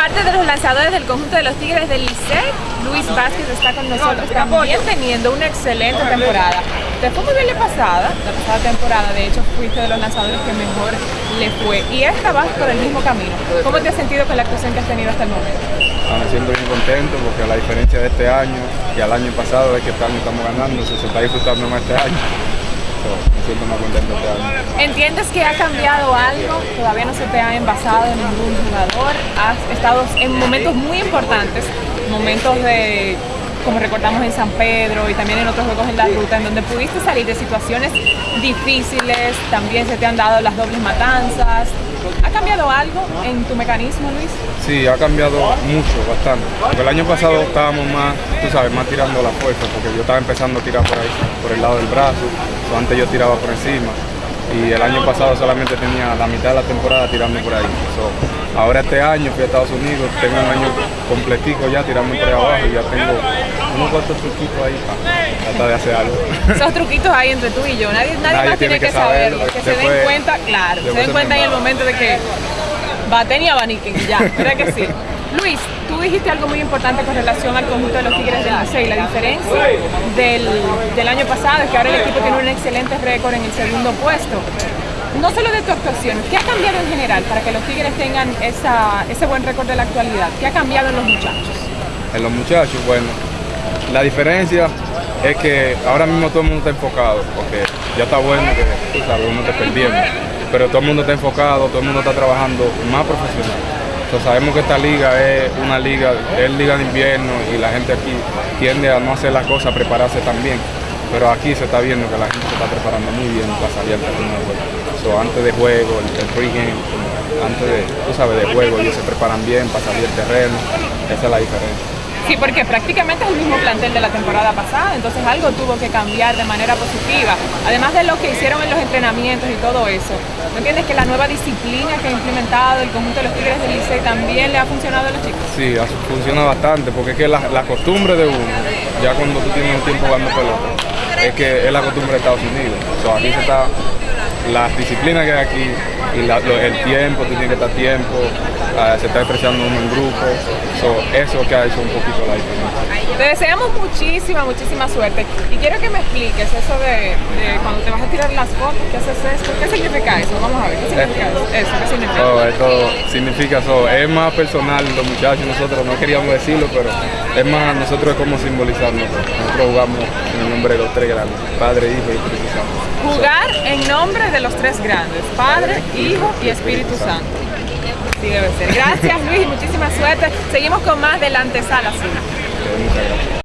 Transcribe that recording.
Parte de los lanzadores del conjunto de los Tigres del Licey, Luis Vázquez está con nosotros también teniendo una excelente temporada. Te fue muy bien la pasada, la pasada temporada, de hecho fuiste de los lanzadores que mejor le fue y esta vas por el mismo camino. ¿Cómo te has sentido con la actuación que has tenido hasta el momento? Ah, me siento bien contento porque la diferencia de este año y al año pasado es que este año estamos ganando, se está disfrutando más este año siento más contento este año. ¿Entiendes que ha cambiado algo? Todavía no se te ha envasado ningún jugador. Has estado en momentos muy importantes, momentos de como recordamos en San Pedro y también en otros juegos en la ruta, en donde pudiste salir de situaciones difíciles, también se te han dado las dobles matanzas. ¿Ha cambiado algo en tu mecanismo, Luis? Sí, ha cambiado mucho, bastante. Porque el año pasado estábamos más, tú sabes, más tirando la fuerza, porque yo estaba empezando a tirar por ahí, por el lado del brazo, antes yo tiraba por encima y el año pasado solamente tenía la mitad de la temporada tirando por ahí. ahora este año fui a Estados Unidos, tengo un año completico ya tirando por ahí abajo y ya tengo unos cuantos truquitos ahí para tratar de hacer algo. Esos truquitos ahí entre tú y yo, nadie, nadie, más tiene, que, saberlo, que se den cuenta, claro, se den cuenta en el momento de que baten y abaniquen, ya, ¿verdad que sí? Luis, tú dijiste algo muy importante con relación al conjunto de los Tigres del Licey. La diferencia del, año pasado es que ahora el equipo tiene un excelente récord en el segundo puesto. No solo de tu actuación, ¿qué ha cambiado en general para que los Tigres tengan ese buen récord de la actualidad? ¿Qué ha cambiado en los muchachos? En los muchachos, bueno, la diferencia es que ahora mismo todo el mundo está enfocado, porque ya está bueno que, tú sabes, uno te perdiendo, pero todo el mundo está enfocado, todo el mundo está trabajando más profesional sabemos que esta liga es una liga, es liga de invierno y la gente aquí tiende a no hacer las cosas, a prepararse también. Pero aquí se está viendo que la gente se está preparando muy bien para salir al terreno de juego. antes de juego, el, pregame, antes de, tú sabes, de juego, ellos se preparan bien para salir al terreno. Esa es la diferencia. Sí, porque prácticamente es el mismo plantel de la temporada pasada, entonces algo tuvo que cambiar de manera positiva. Además de lo que hicieron en los entrenamientos y todo eso, ¿no entiendes que la nueva disciplina que ha implementado el conjunto de los Tigres del Licey también le ha funcionado a los chicos? Sí, funciona bastante, porque es que la, costumbre de uno, ya cuando tú tienes un tiempo jugando pelota, es que es la costumbre de Estados Unidos. O aquí se está, la disciplina que hay aquí y el tiempo, tú tienes que estar tiempo, ah, se está expresando uno en grupo, eso que ha hecho un poquito la diferencia. Te deseamos muchísima, muchísima suerte y quiero que me expliques eso de, cuando te vas a tirar las fotos, ¿qué haces esto? ¿Qué significa eso? Vamos a ver, ¿qué significa eso? ¿Qué significa? Oh, esto significa eso, es más personal, los muchachos, nosotros no queríamos decirlo, pero es más, nosotros es como simbolizarnos, nosotros jugamos en el nombre de los tres grandes, Padre, Hijo y Espíritu Santo. Jugar en nombre de los tres grandes, Padre, Hijo y Espíritu Santo. Sí, debe ser. Gracias Luis muchísima suerte. Seguimos con más de la